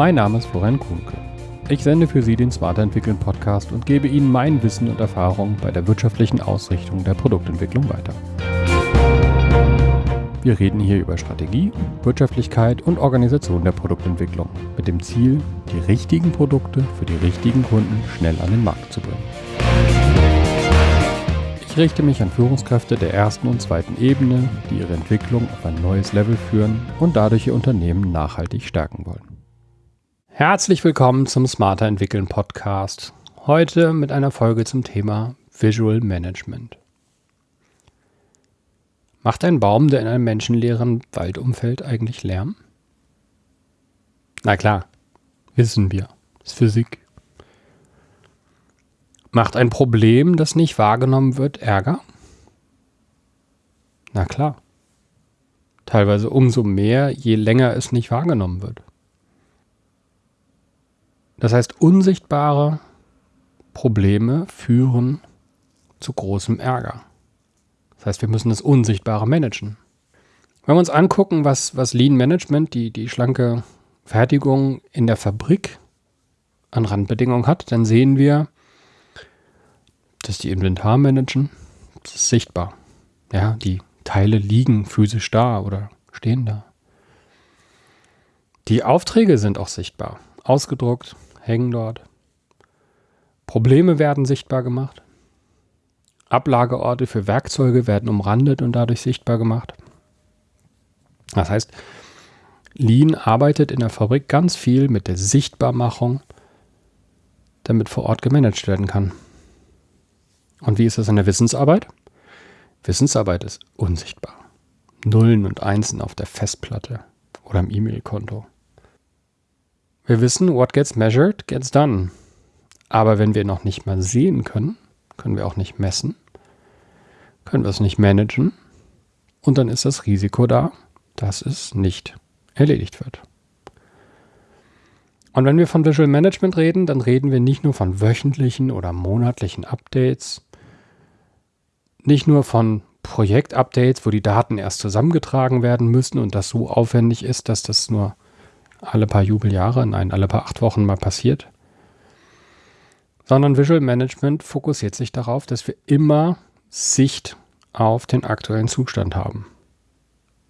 Mein Name ist Florian Kuhnke. Ich sende für Sie den Smarter Entwickeln Podcast und gebe Ihnen mein Wissen und Erfahrung bei der wirtschaftlichen Ausrichtung der Produktentwicklung weiter. Wir reden hier über Strategie, Wirtschaftlichkeit und Organisation der Produktentwicklung mit dem Ziel, die richtigen Produkte für die richtigen Kunden schnell an den Markt zu bringen. Ich richte mich an Führungskräfte der ersten und zweiten Ebene, die ihre Entwicklung auf ein neues Level führen und dadurch ihr Unternehmen nachhaltig stärken wollen. Herzlich willkommen zum Smarter Entwickeln Podcast. Heute mit einer Folge zum Thema Visual Management. Macht ein Baum, der in einem menschenleeren Waldumfeld eigentlich Lärm? Na klar, wissen wir. Ist Physik. Macht ein Problem, das nicht wahrgenommen wird, Ärger? Na klar. Teilweise umso mehr, je länger es nicht wahrgenommen wird. Das heißt, unsichtbare Probleme führen zu großem Ärger. Das heißt, wir müssen das Unsichtbare managen. Wenn wir uns angucken, was, was Lean Management, die, die schlanke Fertigung in der Fabrik an Randbedingungen hat, dann sehen wir, dass die Inventar managen. Das ist sichtbar. Ja, die Teile liegen physisch da oder stehen da. Die Aufträge sind auch sichtbar. Ausgedruckt, hängen dort. Probleme werden sichtbar gemacht. Ablageorte für Werkzeuge werden umrandet und dadurch sichtbar gemacht. Das heißt, Lean arbeitet in der Fabrik ganz viel mit der Sichtbarmachung, damit vor Ort gemanagt werden kann. Und wie ist das in der Wissensarbeit? Wissensarbeit ist unsichtbar. Nullen und Einsen auf der Festplatte oder im E-Mail-Konto. Wir wissen, what gets measured gets done. Aber wenn wir noch nicht mal sehen können, können wir auch nicht messen, können wir es nicht managen und dann ist das Risiko da, dass es nicht erledigt wird. Und wenn wir von Visual Management reden, dann reden wir nicht nur von wöchentlichen oder monatlichen Updates, nicht nur von Projektupdates, wo die Daten erst zusammengetragen werden müssen und das so aufwendig ist, dass das nur alle paar Jubeljahre, nein, alle paar acht Wochen mal passiert, sondern Visual Management fokussiert sich darauf, dass wir immer Sicht auf den aktuellen Zustand haben.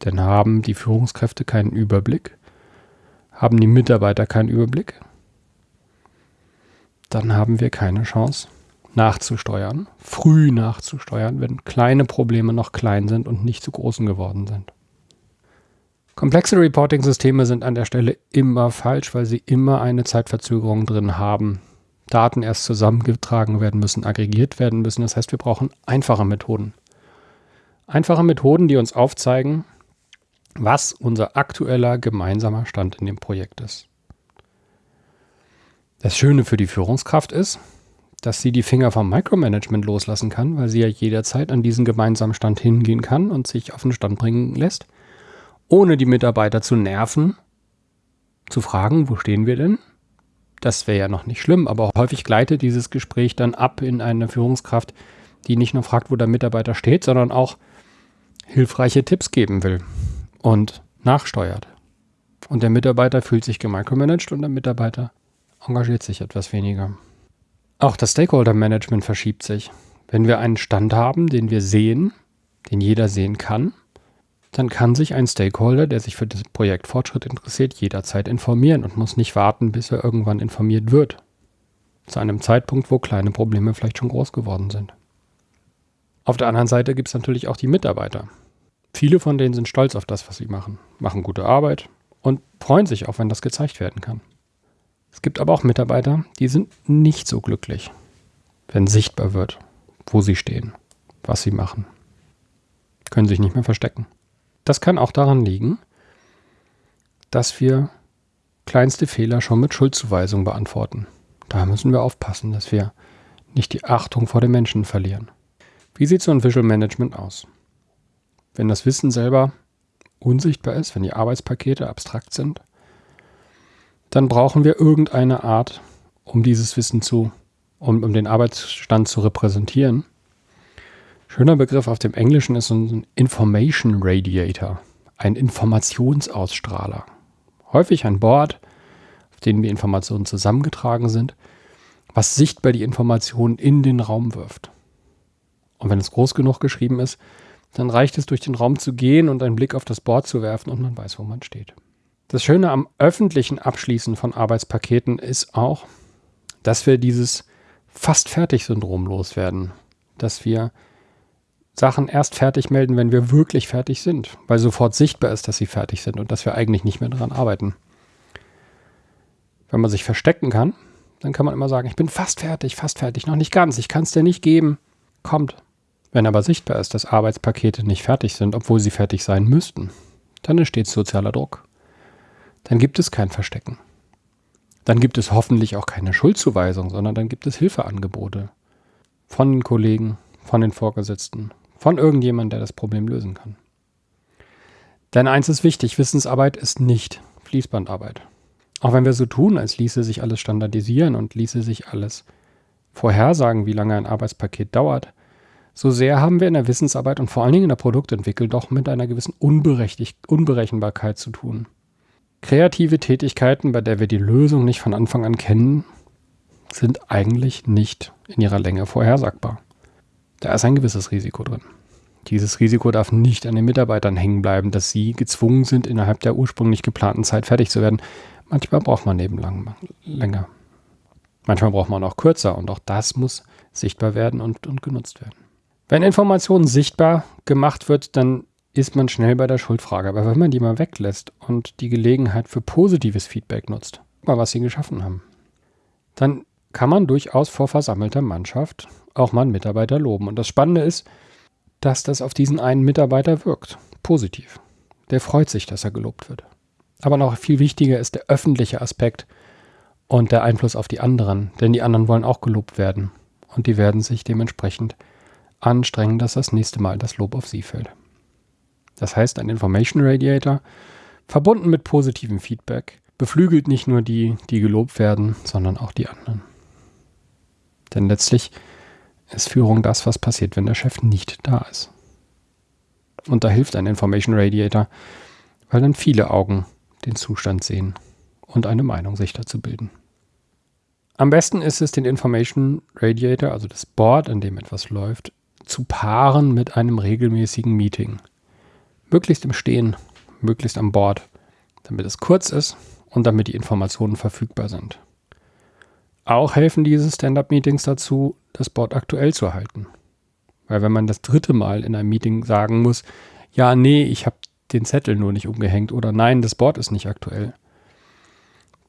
Denn haben die Führungskräfte keinen Überblick, haben die Mitarbeiter keinen Überblick, dann haben wir keine Chance nachzusteuern, früh nachzusteuern, wenn kleine Probleme noch klein sind und nicht zu großen geworden sind. Komplexe Reporting-Systeme sind an der Stelle immer falsch, weil sie immer eine Zeitverzögerung drin haben. Daten erst zusammengetragen werden müssen, aggregiert werden müssen. Das heißt, wir brauchen einfache Methoden. Einfache Methoden, die uns aufzeigen, was unser aktueller gemeinsamer Stand in dem Projekt ist. Das Schöne für die Führungskraft ist, dass sie die Finger vom Micromanagement loslassen kann, weil sie ja jederzeit an diesen gemeinsamen Stand hingehen kann und sich auf den Stand bringen lässt, ohne die Mitarbeiter zu nerven, zu fragen, wo stehen wir denn? Das wäre ja noch nicht schlimm, aber häufig gleitet dieses Gespräch dann ab in eine Führungskraft, die nicht nur fragt, wo der Mitarbeiter steht, sondern auch hilfreiche Tipps geben will und nachsteuert. Und der Mitarbeiter fühlt sich gemicromanagt und der Mitarbeiter engagiert sich etwas weniger. Auch das Stakeholder-Management verschiebt sich. Wenn wir einen Stand haben, den wir sehen, den jeder sehen kann, dann kann sich ein Stakeholder, der sich für das Projekt Fortschritt interessiert, jederzeit informieren und muss nicht warten, bis er irgendwann informiert wird. Zu einem Zeitpunkt, wo kleine Probleme vielleicht schon groß geworden sind. Auf der anderen Seite gibt es natürlich auch die Mitarbeiter. Viele von denen sind stolz auf das, was sie machen, machen gute Arbeit und freuen sich auch, wenn das gezeigt werden kann. Es gibt aber auch Mitarbeiter, die sind nicht so glücklich, wenn sichtbar wird, wo sie stehen, was sie machen. Können sich nicht mehr verstecken. Das kann auch daran liegen, dass wir kleinste Fehler schon mit Schuldzuweisung beantworten. Da müssen wir aufpassen, dass wir nicht die Achtung vor den Menschen verlieren. Wie sieht so ein Visual Management aus? Wenn das Wissen selber unsichtbar ist, wenn die Arbeitspakete abstrakt sind, dann brauchen wir irgendeine Art, um dieses Wissen zu, um, um den Arbeitsstand zu repräsentieren. Schöner Begriff auf dem Englischen ist ein Information Radiator, ein Informationsausstrahler. Häufig ein Board, auf denen die Informationen zusammengetragen sind, was sichtbar die Informationen in den Raum wirft. Und wenn es groß genug geschrieben ist, dann reicht es, durch den Raum zu gehen und einen Blick auf das Board zu werfen und man weiß, wo man steht. Das Schöne am öffentlichen Abschließen von Arbeitspaketen ist auch, dass wir dieses fast fertig Syndrom loswerden. Dass wir Sachen erst fertig melden, wenn wir wirklich fertig sind, weil sofort sichtbar ist, dass sie fertig sind und dass wir eigentlich nicht mehr daran arbeiten. Wenn man sich verstecken kann, dann kann man immer sagen, ich bin fast fertig, fast fertig, noch nicht ganz, ich kann es dir nicht geben. Kommt. Wenn aber sichtbar ist, dass Arbeitspakete nicht fertig sind, obwohl sie fertig sein müssten, dann entsteht sozialer Druck. Dann gibt es kein Verstecken. Dann gibt es hoffentlich auch keine Schuldzuweisung, sondern dann gibt es Hilfeangebote von den Kollegen, von den Vorgesetzten, von irgendjemandem, der das Problem lösen kann. Denn eins ist wichtig, Wissensarbeit ist nicht Fließbandarbeit. Auch wenn wir so tun, als ließe sich alles standardisieren und ließe sich alles vorhersagen, wie lange ein Arbeitspaket dauert, so sehr haben wir in der Wissensarbeit und vor allen Dingen in der Produktentwicklung doch mit einer gewissen Unberechenbarkeit zu tun. Kreative Tätigkeiten, bei der wir die Lösung nicht von Anfang an kennen, sind eigentlich nicht in ihrer Länge vorhersagbar. Da ist ein gewisses Risiko drin. Dieses Risiko darf nicht an den Mitarbeitern hängen bleiben, dass sie gezwungen sind, innerhalb der ursprünglich geplanten Zeit fertig zu werden. Manchmal braucht man nebenlang länger. Manchmal braucht man auch kürzer und auch das muss sichtbar werden und, und genutzt werden. Wenn Information sichtbar gemacht wird, dann ist man schnell bei der Schuldfrage. Aber wenn man die mal weglässt und die Gelegenheit für positives Feedback nutzt, mal was sie geschaffen haben, dann kann man durchaus vor versammelter Mannschaft auch mal einen Mitarbeiter loben. Und das Spannende ist, dass das auf diesen einen Mitarbeiter wirkt. Positiv. Der freut sich, dass er gelobt wird. Aber noch viel wichtiger ist der öffentliche Aspekt und der Einfluss auf die anderen. Denn die anderen wollen auch gelobt werden. Und die werden sich dementsprechend anstrengen, dass das nächste Mal das Lob auf sie fällt. Das heißt, ein Information Radiator, verbunden mit positivem Feedback, beflügelt nicht nur die, die gelobt werden, sondern auch die anderen. Denn letztlich ist Führung das, was passiert, wenn der Chef nicht da ist. Und da hilft ein Information Radiator, weil dann viele Augen den Zustand sehen und eine Meinung sich dazu bilden. Am besten ist es, den Information Radiator, also das Board, an dem etwas läuft, zu paaren mit einem regelmäßigen Meeting. Möglichst im Stehen, möglichst am Board, damit es kurz ist und damit die Informationen verfügbar sind. Auch helfen diese Stand-up-Meetings dazu, das Board aktuell zu halten. Weil wenn man das dritte Mal in einem Meeting sagen muss, ja, nee, ich habe den Zettel nur nicht umgehängt oder nein, das Board ist nicht aktuell,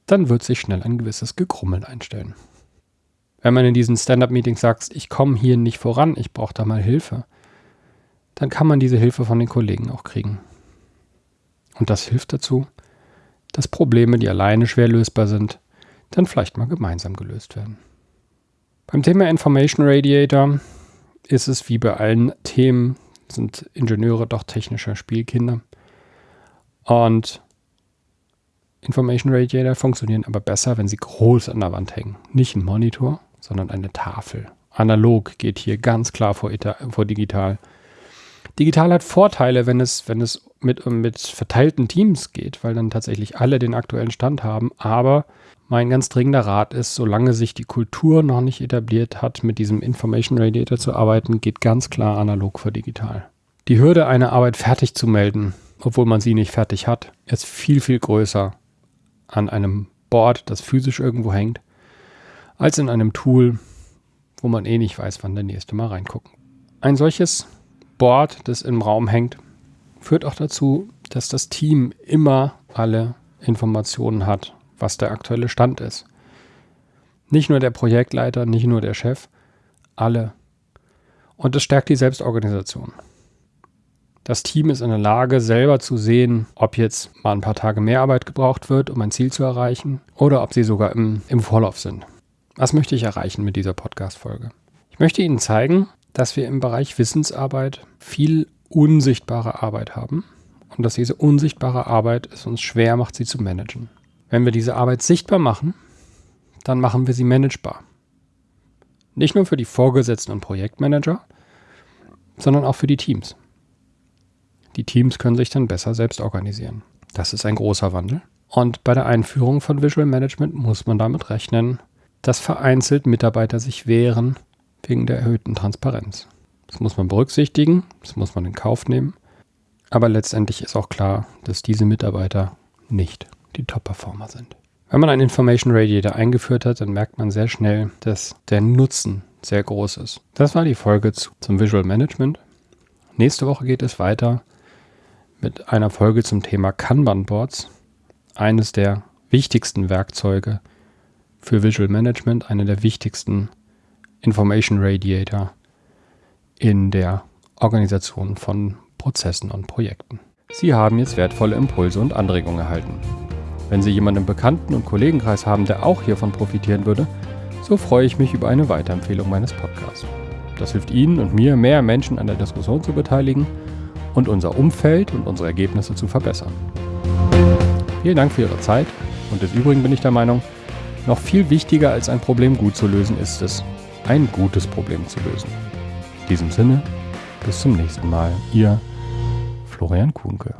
dann wird sich schnell ein gewisses Gekrummeln einstellen. Wenn man in diesen Stand-up-Meetings sagt, ich komme hier nicht voran, ich brauche da mal Hilfe, dann kann man diese Hilfe von den Kollegen auch kriegen. Und das hilft dazu, dass Probleme, die alleine schwer lösbar sind, dann vielleicht mal gemeinsam gelöst werden. Beim Thema Information Radiator ist es wie bei allen Themen, sind Ingenieure doch technische Spielkinder. Und Information Radiator funktionieren aber besser, wenn sie groß an der Wand hängen. Nicht ein Monitor, sondern eine Tafel. Analog geht hier ganz klar vor, vor digital. Digital hat Vorteile, wenn es, wenn es mit, mit verteilten Teams geht, weil dann tatsächlich alle den aktuellen Stand haben. Aber mein ganz dringender Rat ist, solange sich die Kultur noch nicht etabliert hat, mit diesem Information Radiator zu arbeiten, geht ganz klar analog vor digital. Die Hürde, eine Arbeit fertig zu melden, obwohl man sie nicht fertig hat, ist viel, viel größer an einem Board, das physisch irgendwo hängt, als in einem Tool, wo man eh nicht weiß, wann der nächste mal reingucken. Ein solches Board, das im Raum hängt, führt auch dazu, dass das Team immer alle Informationen hat, was der aktuelle Stand ist. Nicht nur der Projektleiter, nicht nur der Chef, alle. Und es stärkt die Selbstorganisation. Das Team ist in der Lage, selber zu sehen, ob jetzt mal ein paar Tage mehr Arbeit gebraucht wird, um ein Ziel zu erreichen, oder ob sie sogar im, im Vorlauf sind. Was möchte ich erreichen mit dieser Podcast-Folge? Ich möchte Ihnen zeigen, dass wir im Bereich Wissensarbeit viel unsichtbare Arbeit haben und dass diese unsichtbare Arbeit es uns schwer macht, sie zu managen. Wenn wir diese Arbeit sichtbar machen, dann machen wir sie managebar. Nicht nur für die Vorgesetzten und Projektmanager, sondern auch für die Teams. Die Teams können sich dann besser selbst organisieren. Das ist ein großer Wandel Und bei der Einführung von Visual Management muss man damit rechnen, dass vereinzelt Mitarbeiter sich wehren wegen der erhöhten Transparenz. Das muss man berücksichtigen, das muss man in Kauf nehmen. Aber letztendlich ist auch klar, dass diese Mitarbeiter nicht die Top-Performer sind. Wenn man einen Information Radiator eingeführt hat, dann merkt man sehr schnell, dass der Nutzen sehr groß ist. Das war die Folge zu, zum Visual Management. Nächste Woche geht es weiter mit einer Folge zum Thema Kanban Boards. Eines der wichtigsten Werkzeuge für Visual Management, einer der wichtigsten Information Radiator in der Organisation von Prozessen und Projekten. Sie haben jetzt wertvolle Impulse und Anregungen erhalten. Wenn Sie jemanden im Bekannten- und Kollegenkreis haben, der auch hiervon profitieren würde, so freue ich mich über eine Weiterempfehlung meines Podcasts. Das hilft Ihnen und mir, mehr Menschen an der Diskussion zu beteiligen und unser Umfeld und unsere Ergebnisse zu verbessern. Vielen Dank für Ihre Zeit und des Übrigen bin ich der Meinung, noch viel wichtiger als ein Problem gut zu lösen ist es, ein gutes Problem zu lösen. In diesem Sinne, bis zum nächsten Mal. Ihr Florian Kuhnke.